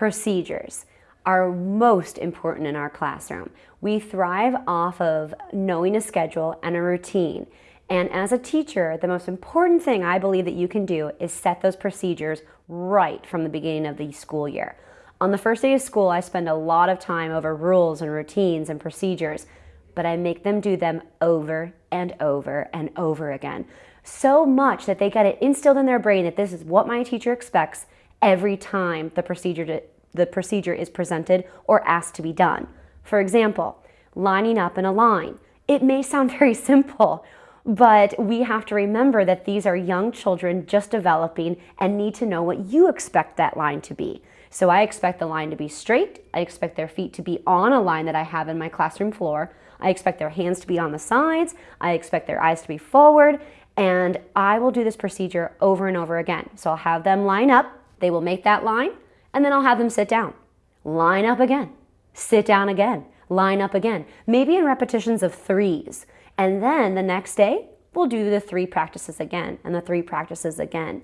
procedures are most important in our classroom. We thrive off of knowing a schedule and a routine. And as a teacher, the most important thing I believe that you can do is set those procedures right from the beginning of the school year. On the first day of school, I spend a lot of time over rules and routines and procedures, but I make them do them over and over and over again. So much that they get it instilled in their brain that this is what my teacher expects every time the procedure, to, the procedure is presented or asked to be done. For example, lining up in a line. It may sound very simple, but we have to remember that these are young children just developing and need to know what you expect that line to be. So I expect the line to be straight. I expect their feet to be on a line that I have in my classroom floor. I expect their hands to be on the sides. I expect their eyes to be forward. And I will do this procedure over and over again. So I'll have them line up. They will make that line. And then I'll have them sit down. Line up again. Sit down again. Line up again. Maybe in repetitions of threes. And then the next day, we'll do the three practices again and the three practices again.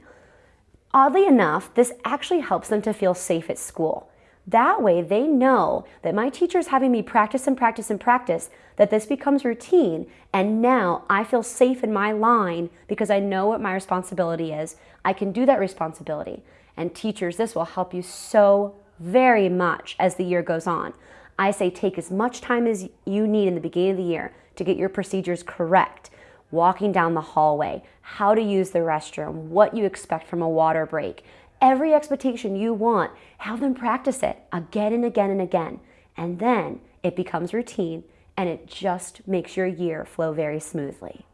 Oddly enough, this actually helps them to feel safe at school. That way they know that my teacher is having me practice and practice and practice, that this becomes routine, and now I feel safe in my line because I know what my responsibility is. I can do that responsibility. And teachers, this will help you so very much as the year goes on. I say take as much time as you need in the beginning of the year to get your procedures correct walking down the hallway, how to use the restroom, what you expect from a water break. Every expectation you want, have them practice it again and again and again. And then it becomes routine and it just makes your year flow very smoothly.